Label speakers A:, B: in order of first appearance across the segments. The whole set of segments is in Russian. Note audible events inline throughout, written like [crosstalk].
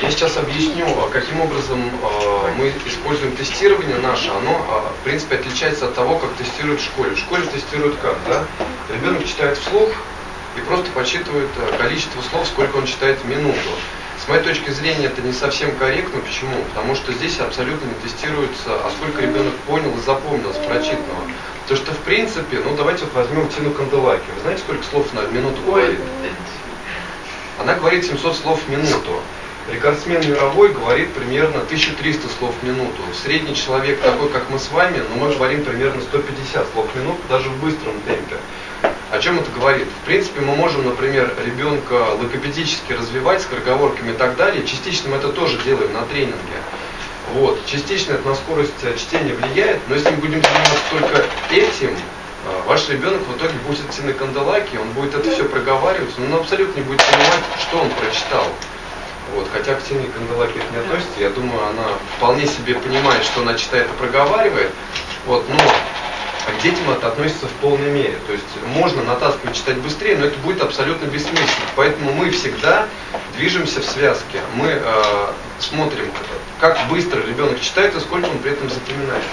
A: Я сейчас объясню, а, каким образом э, мы используем тестирование наше. Оно, э, в принципе, отличается от того, как тестируют в школе. В школе тестируют как, да? Ребенок читает вслух и просто подсчитывает количество слов, сколько он читает в минуту. С моей точки зрения это не совсем корректно. Почему? Потому что здесь абсолютно не тестируется, а сколько ребенок понял и запомнил с прочитанного. То, что в принципе, ну давайте вот возьмем Тину Канделаки. Вы знаете, сколько слов на минуту говорит? Она говорит 700 слов в минуту. Рекордсмен мировой говорит примерно 1300 слов в минуту. Средний человек такой, как мы с вами, но мы говорим примерно 150 слов в минуту, даже в быстром темпе. О чем это говорит? В принципе, мы можем, например, ребенка логопедически развивать скороговорками и так далее. Частично мы это тоже делаем на тренинге. Вот. Частично это на скорость чтения влияет, но если мы будем заниматься только этим, а, ваш ребенок в итоге будет идти на канделаки, он будет это все проговаривать, но он абсолютно не будет понимать, что он прочитал. Вот, хотя к Тине Канделаки это не относится, я думаю, она вполне себе понимает, что она читает и проговаривает. Вот, но к детям это относится в полной мере. То есть можно натаскивать читать быстрее, но это будет абсолютно бессмысленно. Поэтому мы всегда движемся в связке. Мы э, смотрим, как быстро ребенок читает и сколько он при этом запоминает.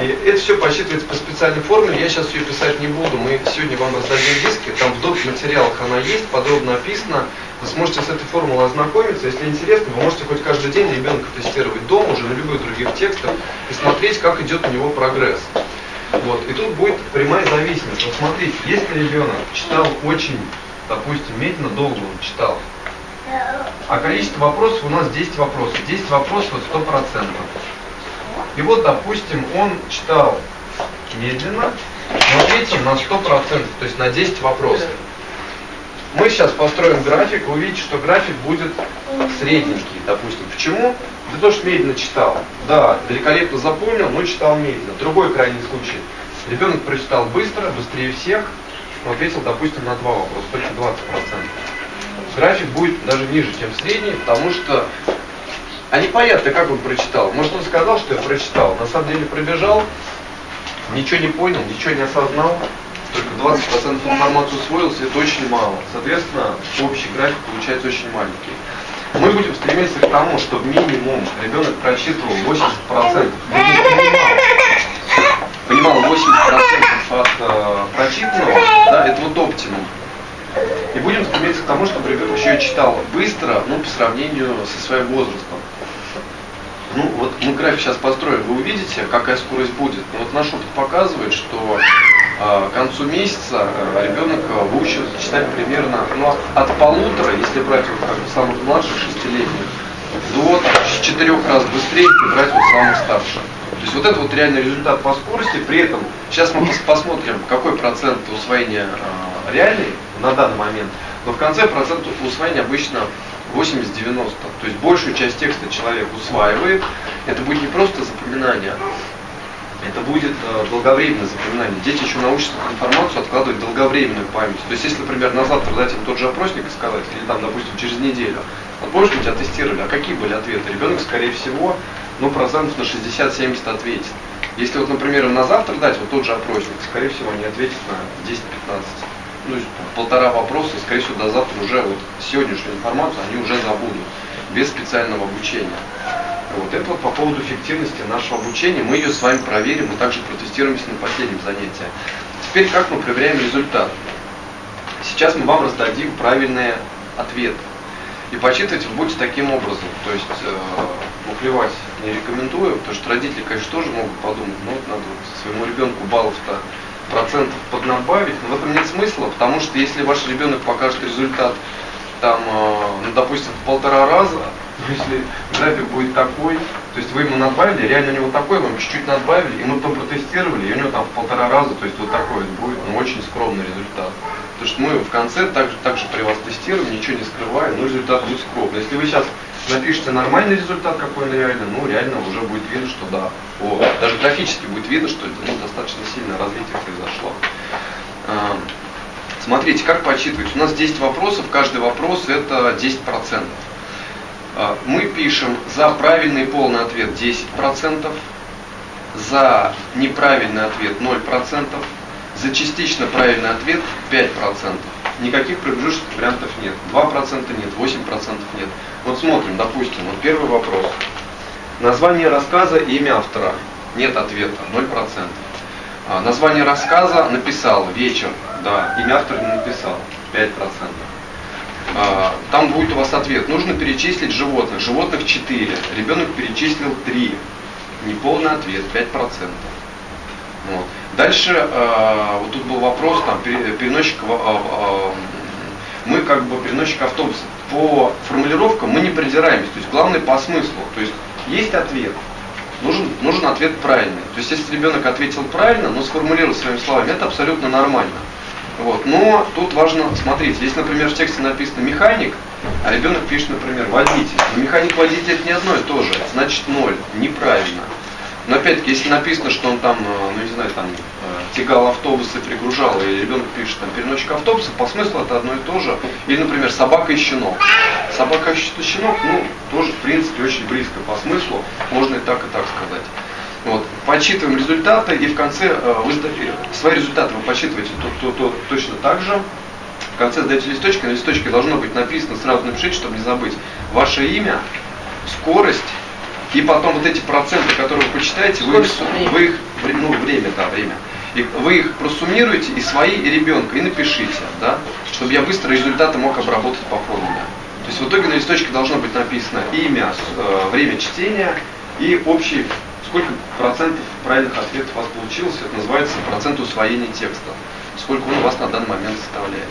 A: И это все посчитывается по специальной формуле, я сейчас ее писать не буду, мы сегодня вам раздадим диски, там в доп. материалах она есть, подробно описана, вы сможете с этой формулой ознакомиться, если интересно, вы можете хоть каждый день ребенка тестировать дома, уже на любых других текстах, и смотреть, как идет у него прогресс. Вот. И тут будет прямая зависимость. Вот смотрите, если ребенок читал очень, допустим, медленно, долго он читал, а количество вопросов у нас 10 вопросов. 10 вопросов это 100%. И вот, допустим, он читал медленно, но третьим на 100%, то есть на 10 вопросов. Мы сейчас построим график, вы увидите, что график будет средненький, допустим. Почему? Да то, что медленно читал. Да, великолепно запомнил, но читал медленно. Другой крайний случай. Ребенок прочитал быстро, быстрее всех, но ответил, допустим, на два вопроса, только 20%. График будет даже ниже, чем средний, потому что а непонятно, как он прочитал. Может, он сказал, что я прочитал, на самом деле пробежал, ничего не понял, ничего не осознал, только 20% информации усвоился, это очень мало. Соответственно, общий график получается очень маленький. Мы будем стремиться к тому, чтобы минимум ребенок прочитывал 80%. Понимал 80% от э, прочитанного, да, это вот оптимум. И будем стремиться к тому, чтобы ребенок еще и читал быстро, ну, по сравнению со своим возрастом. Ну, вот мы график сейчас построим, вы увидите, какая скорость будет. Но вот наш опыт показывает, что к концу месяца э, ребенок э, выучит читать примерно ну, от полутора, если брать вот как бы самых младших, шестилетних, до четырех раз быстрее, если брать вот самых старших. То есть вот это вот реальный результат по скорости. При этом сейчас мы посмотрим, какой процент усвоения э, реальный на данный момент. Но в конце процент усвоения обычно 80-90. То есть большую часть текста человек усваивает. Это будет не просто запоминание, это будет э, долговременное запоминание. Дети еще научатся информацию откладывать долговременную память. То есть, если, например, на завтра дать им тот же опросник и сказать, или там, допустим, через неделю, вот помнишь, мы тебя тестировали, а какие были ответы? Ребенок, скорее всего, ну, процентов на 60-70 ответит. Если вот, например, на завтра дать вот тот же опросник, скорее всего, они ответят на 10-15 ну, полтора вопроса, скорее всего, до завтра уже вот сегодняшнюю информацию они уже забудут, без специального обучения. Вот это вот по поводу эффективности нашего обучения. Мы ее с вами проверим, мы также протестируемся на последнем занятии. Теперь как мы проверяем результат? Сейчас мы вам раздадим правильные ответы. И почитывать вы будете таким образом. То есть э, мухлевать не рекомендую, потому что родители, конечно, тоже могут подумать, ну вот надо своему ребенку баллов-то процентов поднабавить, но в этом нет смысла, потому что если ваш ребенок покажет результат там, э, ну, допустим, в полтора раза, [laughs] если график будет такой, то есть вы ему надбавили, реально у него такой, вам чуть-чуть надбавили, и мы потом протестировали, и у него там в полтора раза, то есть вот такой вот будет, ну, очень скромный результат. Потому что мы в конце также, также при вас тестируем, ничего не скрываем, но результат будет скромный. Если вы сейчас напишите нормальный результат, какой он реально, ну реально уже будет видно, что да. О, даже графически будет видно, что ну, достаточно сильное развитие произошло. А, смотрите, как подсчитывать. У нас 10 вопросов, каждый вопрос это 10%. А, мы пишем за правильный полный ответ 10%, за неправильный ответ 0%, за частично правильный ответ 5%. Никаких промежуточных вариантов нет. 2% нет, 8% нет. Вот смотрим, допустим, Первый вопрос. Название рассказа и имя автора. Нет ответа, 0%. А, название рассказа написал, вечер, да, имя автора не написал, 5%. А, там будет у вас ответ. Нужно перечислить животных. Животных 4. Ребенок перечислил 3. Неполный ответ, 5%. Вот. Дальше, э, вот тут был вопрос, там, переносчик, э, э, мы как бы переносчик автобуса. По формулировкам мы не придираемся, то есть главное по смыслу. То есть есть ответ, нужен, нужен ответ правильный. То есть если ребенок ответил правильно, но сформулировал своими словами, это абсолютно нормально. Вот. Но тут важно смотреть, если, например, в тексте написано механик, а ребенок пишет, например, водитель. Механик-водитель это не одно и то же, значит ноль, неправильно. Но опять-таки, если написано, что он там, э, ну не знаю, там э, тягал автобусы, пригружал, и ребенок пишет там переносчик автобуса, по смыслу это одно и то же. Или, например, собака и щенок. Собака и щенок, ну, тоже, в принципе, очень близко по смыслу, можно и так, и так сказать. Подсчитываем результаты, и в конце э, вы свои результаты вы подсчитываете то, то, то, точно так же. В конце сдаете листочки, на листочке должно быть написано, сразу напишите, чтобы не забыть, ваше имя, скорость, и потом вот эти проценты, которые вы почитаете, вы их, вы их, ну, время, да, время. И вы их просуммируете и свои, и ребенка, и напишите, да, чтобы я быстро результаты мог обработать по формуле. То есть в итоге на листочке должно быть написано имя, э, время чтения и общий, сколько процентов правильных ответов у вас получилось, это называется процент усвоения текста, сколько он у вас на данный момент составляет.